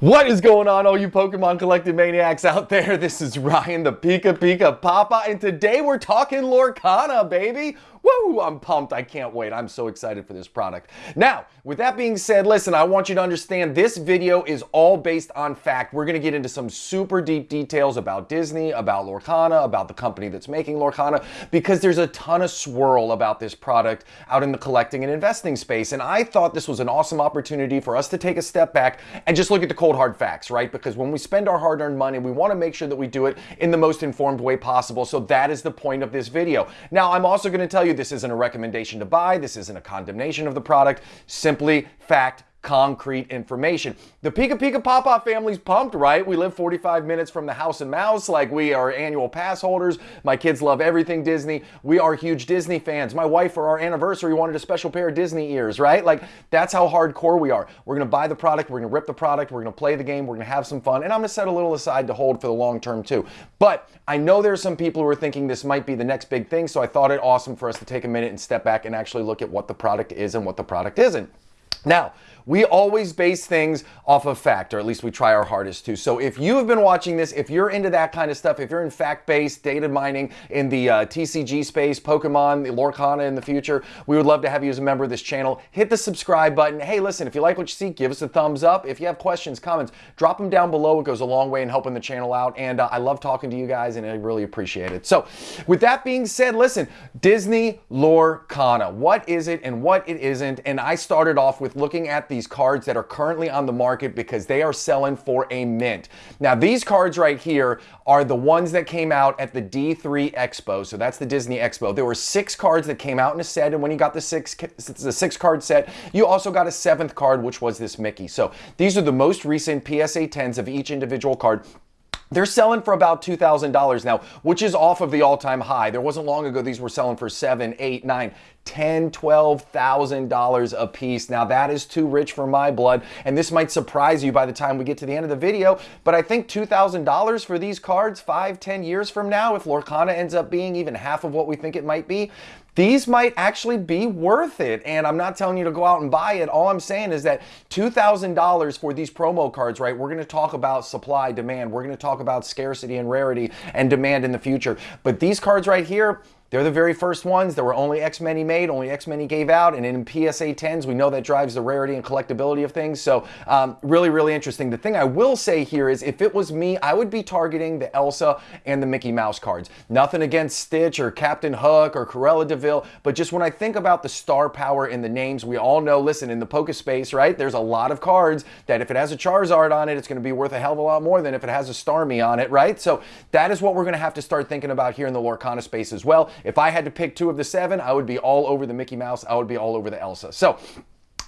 What is going on, all you Pokemon collecting maniacs out there? This is Ryan, the Pika Pika Papa, and today we're talking Lorcana, baby. Woo, I'm pumped. I can't wait. I'm so excited for this product. Now, with that being said, listen, I want you to understand this video is all based on fact. We're going to get into some super deep details about Disney, about Lorcana, about the company that's making Lorcana, because there's a ton of swirl about this product out in the collecting and investing space. And I thought this was an awesome opportunity for us to take a step back and just look at the cold hard facts, right? Because when we spend our hard earned money, we want to make sure that we do it in the most informed way possible. So that is the point of this video. Now, I'm also going to tell you this isn't a recommendation to buy. This isn't a condemnation of the product. Simply fact concrete information. The Pika Pika Papa family's pumped, right? We live 45 minutes from the house and mouse. Like we are annual pass holders. My kids love everything Disney. We are huge Disney fans. My wife for our anniversary wanted a special pair of Disney ears, right? Like that's how hardcore we are. We're to buy the product. We're to rip the product. We're to play the game. We're to have some fun. And I'm to set a little aside to hold for the long term too. But I know there's some people who are thinking this might be the next big thing. So I thought it awesome for us to take a minute and step back and actually look at what the product is and what the product isn't. Now, we always base things off of fact, or at least we try our hardest to. So if you have been watching this, if you're into that kind of stuff, if you're in fact-based data mining in the uh, TCG space, Pokemon, the Lorcana in the future, we would love to have you as a member of this channel. Hit the subscribe button. Hey, listen, if you like what you see, give us a thumbs up. If you have questions, comments, drop them down below. It goes a long way in helping the channel out. And uh, I love talking to you guys, and I really appreciate it. So with that being said, listen, Disney Lorcana. What is it and what it isn't? And I started off with looking at the these cards that are currently on the market because they are selling for a mint. Now, these cards right here are the ones that came out at the D3 Expo. So that's the Disney Expo. There were six cards that came out in a set, and when you got the six, the six card set, you also got a seventh card, which was this Mickey. So these are the most recent PSA 10s of each individual card. They're selling for about $2,000 now, which is off of the all-time high. There wasn't long ago these were selling for seven, eight, nine, ten, twelve thousand dollars a piece. Now that is too rich for my blood, and this might surprise you by the time we get to the end of the video. But I think two thousand dollars for these cards five, ten years from now, if Lorcana ends up being even half of what we think it might be, these might actually be worth it. And I'm not telling you to go out and buy it. All I'm saying is that $2,000 for these promo cards, right? We're going to talk about supply, demand. We're going to talk about scarcity and rarity and demand in the future. But these cards right here, they're the very first ones. There were only X many made, only X many gave out, and in PSA 10s, we know that drives the rarity and collectability of things. So um, really, really interesting. The thing I will say here is if it was me, I would be targeting the Elsa and the Mickey Mouse cards. Nothing against Stitch or Captain Hook or Cruella de Vil, but just when I think about the star power in the names, we all know, listen, in the Poke space, right, there's a lot of cards that if it has a Charizard on it, it's going to be worth a hell of a lot more than if it has a Starmie on it, right? So that is what we're going to have to start thinking about here in the Lorcana space as well. If I had to pick two of the seven, I would be all over the Mickey Mouse. I would be all over the Elsa. So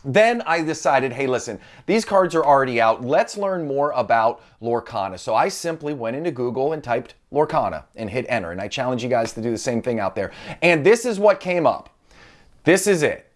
then I decided, hey, listen, these cards are already out. Let's learn more about Lorcana. So I simply went into Google and typed Lorcana and hit enter. And I challenge you guys to do the same thing out there. And this is what came up. This is it.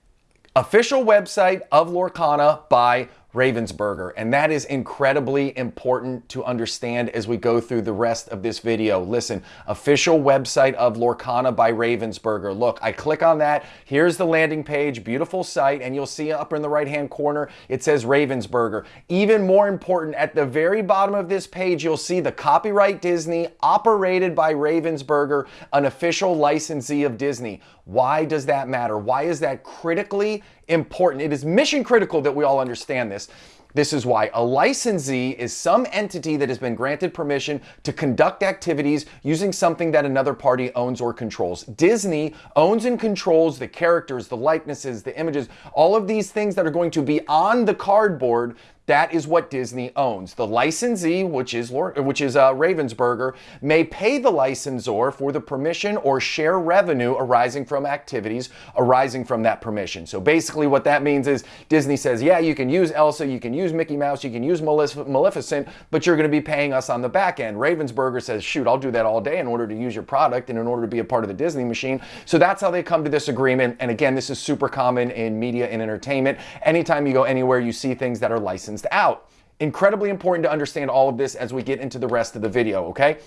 Official website of Lorcana by Ravensburger. And that is incredibly important to understand as we go through the rest of this video. Listen, official website of Lorcana by Ravensburger. Look, I click on that. Here's the landing page, beautiful site, and you'll see up in the right-hand corner, it says Ravensburger. Even more important, at the very bottom of this page, you'll see the copyright Disney, operated by Ravensburger, an official licensee of Disney. Why does that matter? Why is that critically important? It is mission critical that we all understand this. This is why a licensee is some entity that has been granted permission to conduct activities using something that another party owns or controls. Disney owns and controls the characters, the likenesses, the images, all of these things that are going to be on the cardboard that is what Disney owns. The licensee, which is which is uh, Ravensburger, may pay the licensor for the permission or share revenue arising from activities arising from that permission. So basically, what that means is Disney says, yeah, you can use Elsa, you can use Mickey Mouse, you can use Maleficent, but you're going to be paying us on the back end. Ravensburger says, shoot, I'll do that all day in order to use your product and in order to be a part of the Disney machine. So that's how they come to this agreement. And again, this is super common in media and entertainment. Anytime you go anywhere, you see things that are licensed out. Incredibly important to understand all of this as we get into the rest of the video, okay?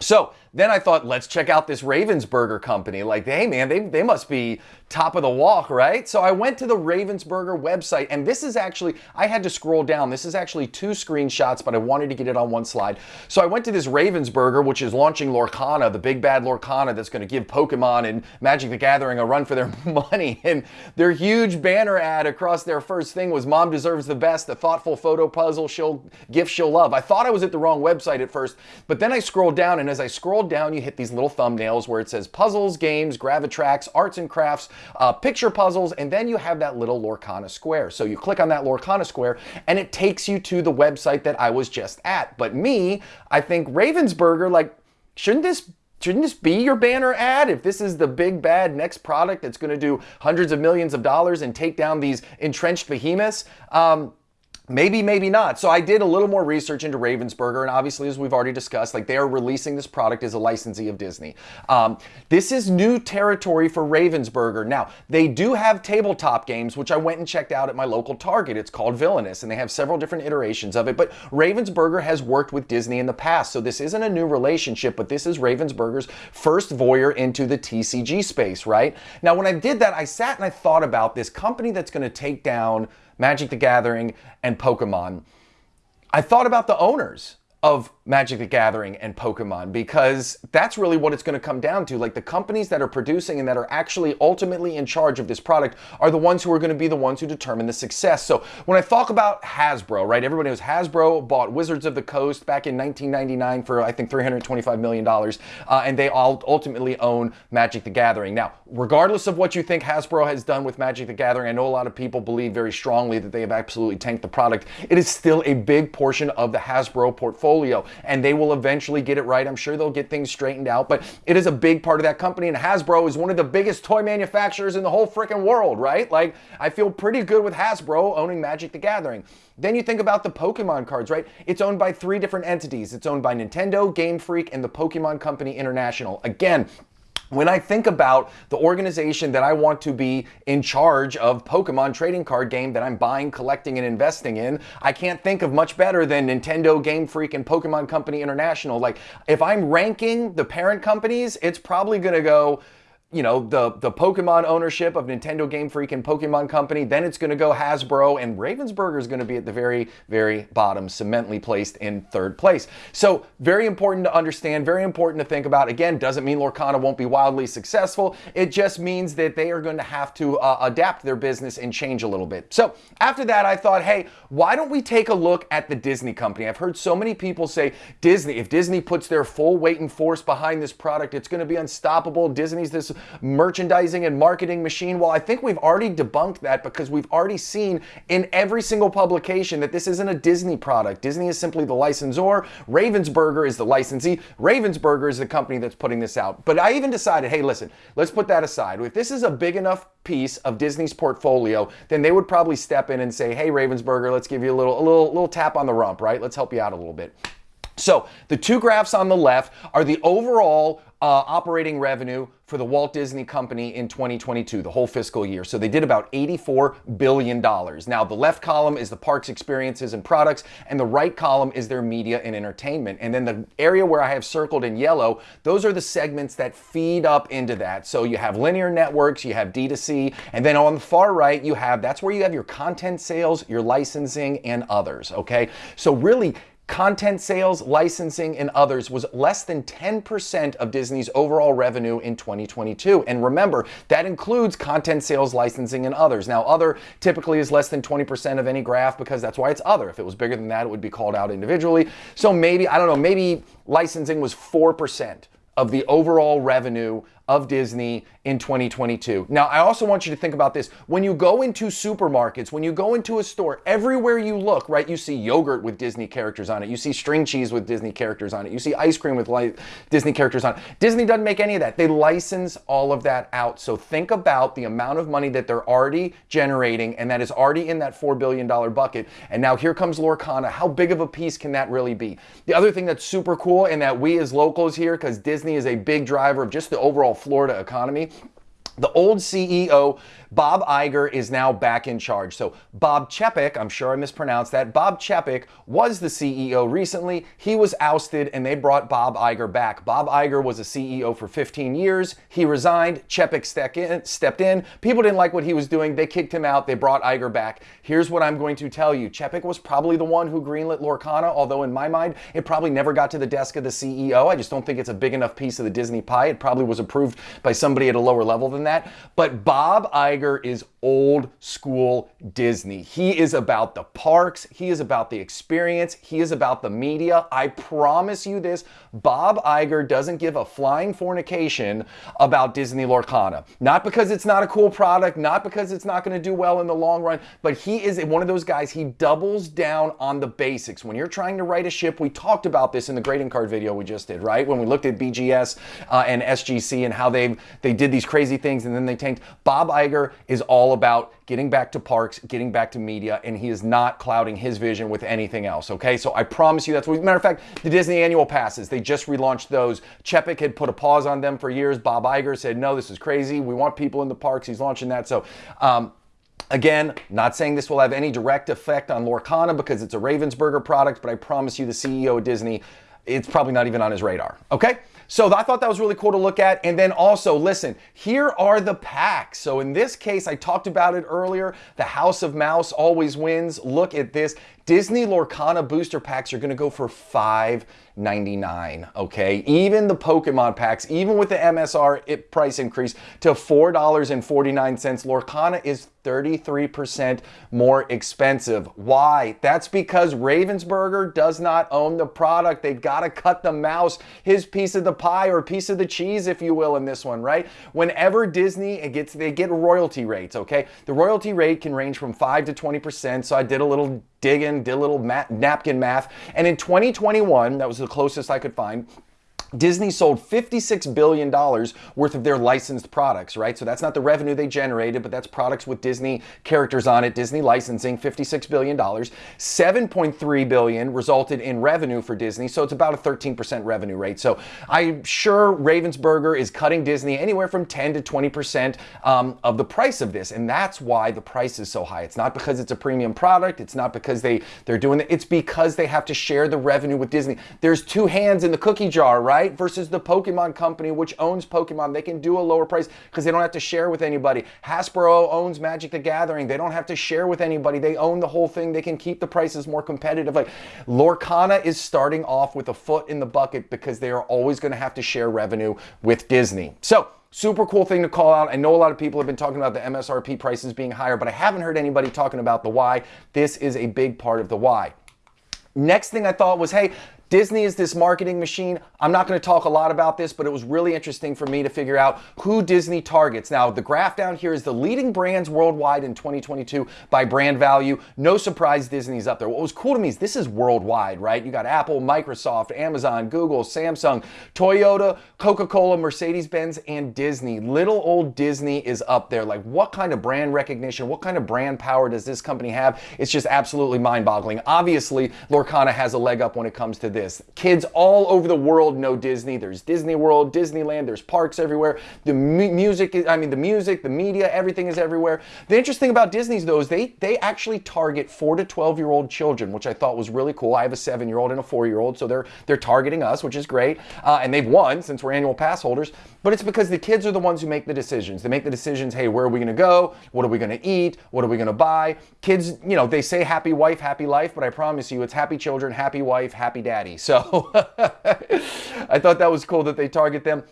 So then I thought, let's check out this Ravensburger company. Like, hey man, they, they must be top of the walk, right? So I went to the Ravensburger website, and this is actually, I had to scroll down. This is actually two screenshots, but I wanted to get it on one slide. So I went to this Ravensburger, which is launching Lorcana, the big bad Lorcana that's going to give Pokemon and Magic the Gathering a run for their money. And their huge banner ad across their first thing was Mom deserves the best, the thoughtful photo puzzle she'll gift she'll love. I thought I was at the wrong website at first, but then I scrolled down, and as I scrolled down, you hit these little thumbnails where it says puzzles, games, Gravitrax, arts and crafts, uh, picture puzzles, and then you have that little Lorcana square. So you click on that Lorcana square and it takes you to the website that I was just at. But me, I think Ravensburger, like, shouldn't this shouldn't this be your banner ad? If this is the big bad next product that's going to do hundreds of millions of dollars and take down these entrenched behemoths, um, Maybe, maybe not. So I did a little more research into Ravensburger, and obviously, as we've already discussed, like they are releasing this product as a licensee of Disney. Um, this is new territory for Ravensburger. Now, they do have tabletop games, which I went and checked out at my local Target. It's called Villainous, and they have several different iterations of it. But Ravensburger has worked with Disney in the past, so this isn't a new relationship, but this is Ravensburger's first voyeur into the TCG space, right? Now, when I did that, I sat and I thought about this company that's going to take down Magic the Gathering, and Pokemon. I thought about the owners of Magic the Gathering and Pokemon because that's really what it's going to come down to. Like the companies that are producing and that are actually ultimately in charge of this product are the ones who are going to be the ones who determine the success. So when I talk about Hasbro, right, everybody knows Hasbro bought Wizards of the Coast back in 1999 for I think $325 million, uh, and they all ultimately own Magic the Gathering. Now, regardless of what you think Hasbro has done with Magic the Gathering, I know a lot of people believe very strongly that they have absolutely tanked the product. It is still a big portion of the Hasbro portfolio and they will eventually get it right. I'm sure they'll get things straightened out, but it is a big part of that company. And Hasbro is one of the biggest toy manufacturers in the whole freaking world, right? Like, I feel pretty good with Hasbro owning Magic the Gathering. Then you think about the Pokemon cards, right? It's owned by three different entities. It's owned by Nintendo, Game Freak, and the Pokemon Company International. Again, when I think about the organization that I want to be in charge of Pokemon trading card game that I'm buying, collecting, and investing in, I can't think of much better than Nintendo, Game Freak, and Pokemon Company International. Like, if I'm ranking the parent companies, it's probably to go you know, the, the Pokemon ownership of Nintendo Game Freak and Pokemon Company. Then it's going to go Hasbro, and Ravensburger is going to be at the very, very bottom, cemently placed in third place. So, very important to understand, very important to think about. Again, doesn't mean Lorcana won't be wildly successful. It just means that they are going to have to uh, adapt their business and change a little bit. So, after that, I thought, hey, why don't we take a look at the Disney company? I've heard so many people say, Disney, if Disney puts their full weight and force behind this product, it's going to be unstoppable. Disney's this merchandising and marketing machine. Well, I think we've already debunked that because we've already seen in every single publication that this isn't a Disney product. Disney is simply the licensor. Ravensburger is the licensee. Ravensburger is the company that's putting this out. But I even decided, hey, listen, let's put that aside. If this is a big enough piece of Disney's portfolio, then they would probably step in and say, hey, Ravensburger, let's give you a little, a little, little tap on the rump, right? Let's help you out a little bit. So the two graphs on the left are the overall uh, operating revenue for the Walt Disney Company in 2022, the whole fiscal year. So they did about $84 billion. Now, the left column is the parks experiences and products, and the right column is their media and entertainment. And then the area where I have circled in yellow, those are the segments that feed up into that. So you have linear networks, you have D2C, and then on the far right, you have that's where you have your content sales, your licensing, and others. Okay. So really, Content sales, licensing, and others was less than 10% of Disney's overall revenue in 2022. And remember, that includes content sales, licensing, and others. Now, other typically is less than 20% of any graph because that's why it's other. If it was bigger than that, it would be called out individually. So maybe, I don't know, maybe licensing was 4% of the overall revenue of Disney in 2022. Now, I also want you to think about this. When you go into supermarkets, when you go into a store, everywhere you look, right, you see yogurt with Disney characters on it. You see string cheese with Disney characters on it. You see ice cream with Disney characters on it. Disney doesn't make any of that. They license all of that out. So think about the amount of money that they're already generating and that is already in that $4 billion bucket. And now here comes Lorcana. How big of a piece can that really be? The other thing that's super cool and that we as locals here, because Disney is a big driver of just the overall Florida economy The old CEO, Bob Iger, is now back in charge. So Bob Chapek, I'm sure I mispronounced that, Bob Chapek was the CEO recently. He was ousted and they brought Bob Iger back. Bob Iger was a CEO for 15 years. He resigned. Chapek stepped in. People didn't like what he was doing. They kicked him out. They brought Iger back. Here's what I'm going to tell you. Chapek was probably the one who greenlit Lorcana, although in my mind, it probably never got to the desk of the CEO. I just don't think it's a big enough piece of the Disney pie. It probably was approved by somebody at a lower level than than that. But Bob Iger is old school Disney. He is about the parks, he is about the experience, he is about the media. I promise you this Bob Iger doesn't give a flying fornication about Disney Lorcana. Not because it's not a cool product, not because it's not going to do well in the long run, but he is one of those guys, he doubles down on the basics. When you're trying to write a ship, we talked about this in the grading card video we just did, right? When we looked at BGS uh, and SGC and how they they did these crazy things things and then they tanked. Bob Iger is all about getting back to parks, getting back to media, and he is not clouding his vision with anything else. Okay, so I promise you that's what. Matter of fact, the Disney annual passes they just relaunched those. Chapek had put a pause on them for years. Bob Iger said, "No, this is crazy. We want people in the parks." He's launching that. So. Um, Again, not saying this will have any direct effect on Lorcana because it's a Ravensburger product, but I promise you the CEO of Disney, it's probably not even on his radar. Okay? So I thought that was really cool to look at. And then also, listen, here are the packs. So in this case, I talked about it earlier. The House of Mouse always wins. Look at this. Disney Lorcana booster packs are going to go for $5.99. Okay, even the Pokemon packs, even with the MSR price increase to $4.49, Lorcana is 33% more expensive. Why? That's because Ravensburger does not own the product. They've got to cut the mouse, his piece of the pie or piece of the cheese, if you will, in this one, right? Whenever Disney gets, they get royalty rates. Okay, the royalty rate can range from five to 20%. So I did a little digging, did a little napkin math. And in 2021, that was the closest I could find, Disney sold $56 billion worth of their licensed products, right? So that's not the revenue they generated, but that's products with Disney characters on it, Disney licensing, $56 billion. 7.3 billion resulted in revenue for Disney, so it's about a 13% revenue rate. So I'm sure Ravensburger is cutting Disney anywhere from 10 to 20% um, of the price of this, and that's why the price is so high. It's not because it's a premium product, it's not because they, they're doing it, it's because they have to share the revenue with Disney. There's two hands in the cookie jar, right? Right? Versus the Pokemon company, which owns Pokemon. They can do a lower price because they don't have to share with anybody. Hasbro owns Magic the Gathering. They don't have to share with anybody. They own the whole thing. They can keep the prices more competitive. Like Lorcana is starting off with a foot in the bucket because they are always going to have to share revenue with Disney. So, Super cool thing to call out. I know a lot of people have been talking about the MSRP prices being higher, but I haven't heard anybody talking about the why. This is a big part of the why. Next thing I thought was, hey, Disney is this marketing machine. I'm not going to talk a lot about this, but it was really interesting for me to figure out who Disney targets. Now, the graph down here is the leading brands worldwide in 2022 by brand value. No surprise Disney's up there. What was cool to me is this is worldwide, right? You got Apple, Microsoft, Amazon, Google, Samsung, Toyota, Coca-Cola, Mercedes-Benz, and Disney. Little old Disney is up there. Like what kind of brand recognition, what kind of brand power does this company have? It's just absolutely mind-boggling. Obviously, Lorcana has a leg up when it comes to this this. Kids all over the world know Disney. There's Disney World, Disneyland, there's parks everywhere. The mu music, I mean, the music, the media, everything is everywhere. The interesting thing about Disney's though is they, they actually target four to 12 year old children, which I thought was really cool. I have a seven year old and a four year old, so they're, they're targeting us, which is great. Uh, and they've won since we're annual pass holders, but it's because the kids are the ones who make the decisions. They make the decisions, hey, where are we gonna go? What are we gonna eat? What are we gonna buy? Kids, you know, they say happy wife, happy life, but I promise you it's happy children, happy wife, happy daddy. So I thought that was cool that they target them.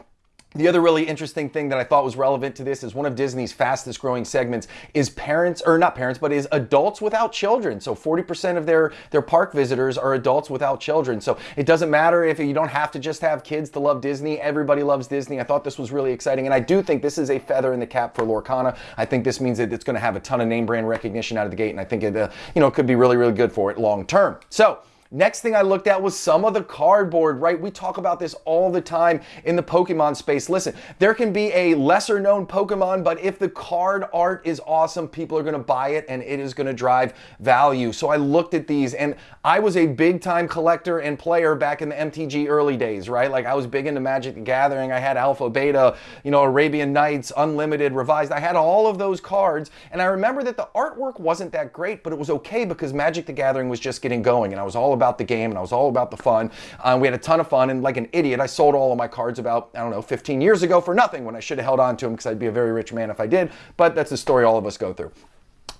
The other really interesting thing that I thought was relevant to this is one of Disney's fastest growing segments is parents, or not parents, but is adults without children. So 40% of their, their park visitors are adults without children. So it doesn't matter if you don't have to just have kids to love Disney. Everybody loves Disney. I thought this was really exciting. And I do think this is a feather in the cap for Lorcana. I think this means that it's going to have a ton of name brand recognition out of the gate. And I think it, uh, you know, could be really, really good for it long term. So Next thing I looked at was some of the cardboard, right? We talk about this all the time in the Pokemon space. Listen, there can be a lesser known Pokemon, but if the card art is awesome, people are gonna buy it and it is gonna drive value. So I looked at these and I was a big time collector and player back in the MTG early days, right? Like I was big into Magic the Gathering. I had Alpha, Beta, you know, Arabian Nights, Unlimited, Revised. I had all of those cards. And I remember that the artwork wasn't that great, but it was okay because Magic the Gathering was just getting going. And I was all about the game and I was all about the fun. Uh, we had a ton of fun. And like an idiot, I sold all of my cards about, I don't know, 15 years ago for nothing when I should have held on to them because I'd be a very rich man if I did. But that's the story all of us go through.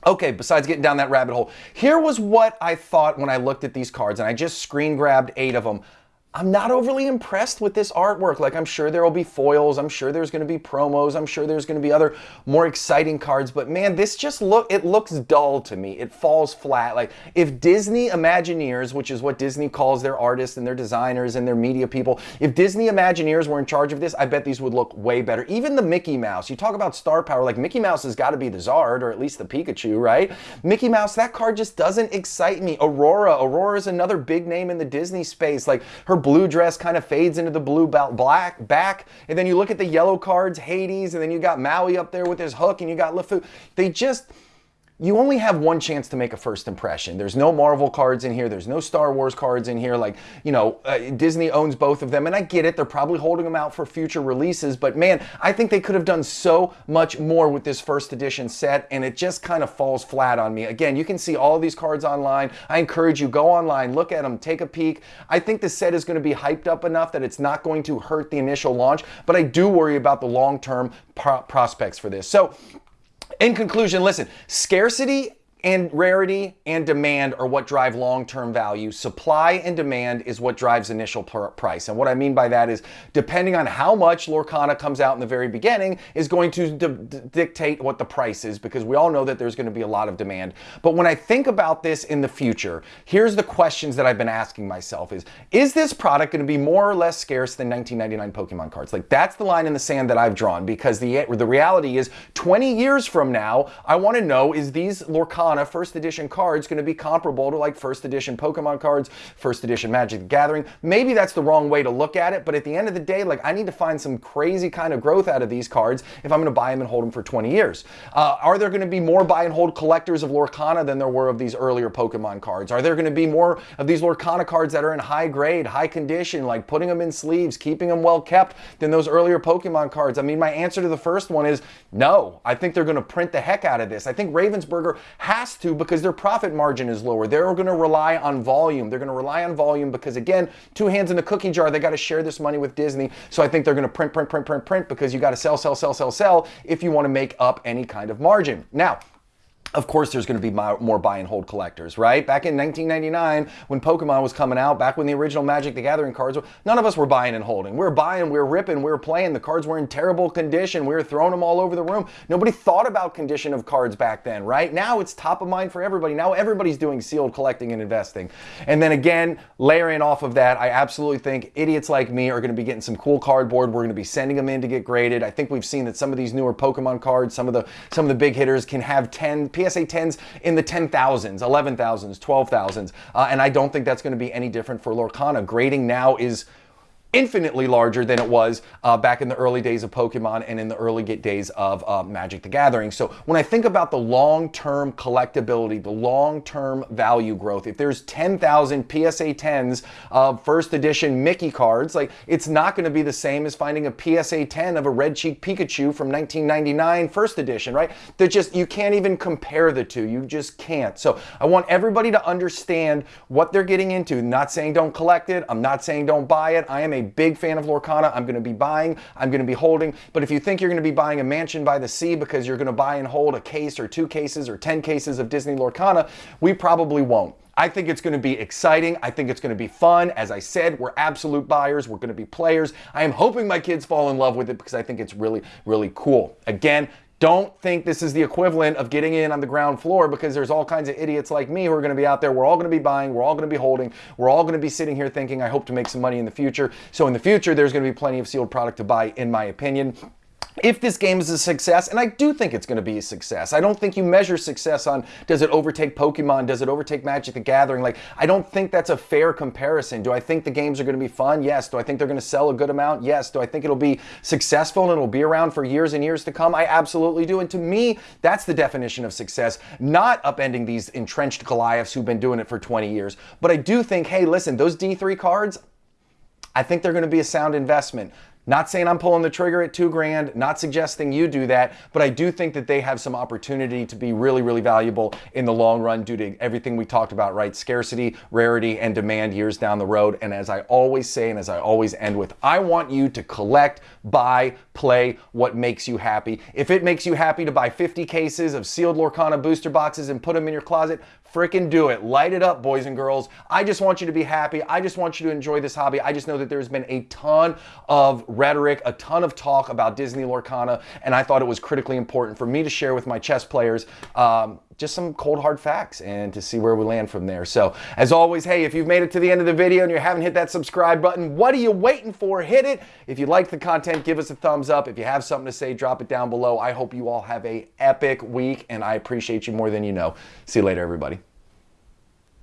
Okay, besides getting down that rabbit hole, here was what I thought when I looked at these cards, and I just screen grabbed eight of them. I'm not overly impressed with this artwork. Like, I'm sure there will be foils. I'm sure there's going to be promos. I'm sure there's going to be other more exciting cards. But man, this just look, it looks dull to me. It falls flat. Like, if Disney Imagineers, which is what Disney calls their artists and their designers and their media people, if Disney Imagineers were in charge of this, I bet these would look way better. Even the Mickey Mouse, you talk about star power, like Mickey Mouse has got to be the Zard or at least the Pikachu, right? Mickey Mouse, that card just doesn't excite me. Aurora, Aurora is another big name in the Disney space. Like, her blue dress kind of fades into the blue belt, black back. And then you look at the yellow cards, Hades, and then you got Maui up there with his hook, and you got LeFou. They just you only have one chance to make a first impression. There's no Marvel cards in here. There's no Star Wars cards in here. Like, you know, uh, Disney owns both of them. And I get it. They're probably holding them out for future releases. But man, I think they could have done so much more with this first edition set. And it just kind of falls flat on me. Again, you can see all these cards online. I encourage you, go online, look at them, take a peek. I think the set is going to be hyped up enough that it's not going to hurt the initial launch. But I do worry about the long term pro prospects for this. So, in conclusion, listen, scarcity and rarity and demand are what drive long-term value. Supply and demand is what drives initial price. And what I mean by that is depending on how much Lorcana comes out in the very beginning is going to dictate what the price is because we all know that there's going to be a lot of demand. But when I think about this in the future, here's the questions that I've been asking myself is, is this product going to be more or less scarce than 1999 Pokemon cards? Like that's the line in the sand that I've drawn because the, the reality is 20 years from now, I want to know is these Lorcana first edition cards going to be comparable to like first edition Pokemon cards, first edition Magic the Gathering. Maybe that's the wrong way to look at it, but at the end of the day, like I need to find some crazy kind of growth out of these cards if I'm going to buy them and hold them for 20 years. Uh, are there going to be more buy and hold collectors of Lorcana than there were of these earlier Pokemon cards? Are there going to be more of these Lorcana cards that are in high grade, high condition, like putting them in sleeves, keeping them well kept than those earlier Pokemon cards? I mean, my answer to the first one is no. I think they're going to print the heck out of this. I think Ravensburger has to because their profit margin is lower. They're going to rely on volume. They're going to rely on volume because, again, two hands in the cookie jar, they got to share this money with Disney. So I think they're going to print, print, print, print, print because you got to sell, sell, sell, sell, sell if you want to make up any kind of margin. Now, of course there's going to be more buy and hold collectors, right? Back in 1999, when Pokemon was coming out, back when the original Magic the Gathering cards, were, none of us were buying and holding. We were buying, we were ripping, we were playing. The cards were in terrible condition. We were throwing them all over the room. Nobody thought about condition of cards back then, right? Now it's top of mind for everybody. Now everybody's doing sealed collecting and investing. And then again, layering off of that, I absolutely think idiots like me are going to be getting some cool cardboard. We're going to be sending them in to get graded. I think we've seen that some of these newer Pokemon cards, some of the some of the big hitters can have 10 PSA 10s in the 10,000s, 11,000s, 12,000s. Uh, and I don't think that's going to be any different for Lorcana. Grading now is infinitely larger than it was uh, back in the early days of Pokemon and in the early days of uh, Magic the Gathering. So when I think about the long-term collectability, the long-term value growth, if there's 10,000 PSA 10s of first edition Mickey cards, like it's not going to be the same as finding a PSA 10 of a Red Cheek Pikachu from 1999 first edition, right? They're just, you can't even compare the two. You just can't. So I want everybody to understand what they're getting into. I'm not saying don't collect it. I'm not saying don't buy it. I am a a big fan of Lorcana. I'm going to be buying, I'm going to be holding. But if you think you're going to be buying a mansion by the sea because you're going to buy and hold a case or two cases or 10 cases of Disney Lorcana, we probably won't. I think it's going to be exciting. I think it's going to be fun. As I said, we're absolute buyers. We're going to be players. I am hoping my kids fall in love with it because I think it's really, really cool. Again, don't think this is the equivalent of getting in on the ground floor because there's all kinds of idiots like me who are going to be out there. We're all going to be buying. We're all going to be holding. We're all going to be sitting here thinking, I hope to make some money in the future. So in the future, there's going to be plenty of sealed product to buy, in my opinion. If this game is a success, and I do think it's going to be a success, I don't think you measure success on does it overtake Pokemon, does it overtake Magic the Gathering? Like, I don't think that's a fair comparison. Do I think the games are going to be fun? Yes. Do I think they're going to sell a good amount? Yes. Do I think it'll be successful and it'll be around for years and years to come? I absolutely do. And to me, that's the definition of success, not upending these entrenched Goliaths who've been doing it for 20 years. But I do think, hey, listen, those D3 cards, I think they're going to be a sound investment. Not saying I'm pulling the trigger at two grand, not suggesting you do that, but I do think that they have some opportunity to be really, really valuable in the long run due to everything we talked about, right? Scarcity, rarity, and demand years down the road. And as I always say, and as I always end with, I want you to collect, buy, play what makes you happy. If it makes you happy to buy 50 cases of sealed Lorcana booster boxes and put them in your closet, freaking do it. Light it up, boys and girls. I just want you to be happy. I just want you to enjoy this hobby. I just know that there's been a ton of rhetoric, a ton of talk about Disney Lorcana, and I thought it was critically important for me to share with my chess players um, just some cold hard facts and to see where we land from there. So as always, hey, if you've made it to the end of the video and you haven't hit that subscribe button, what are you waiting for? Hit it. If you like the content, give us a thumbs up. If you have something to say, drop it down below. I hope you all have a epic week and I appreciate you more than you know. See you later, everybody.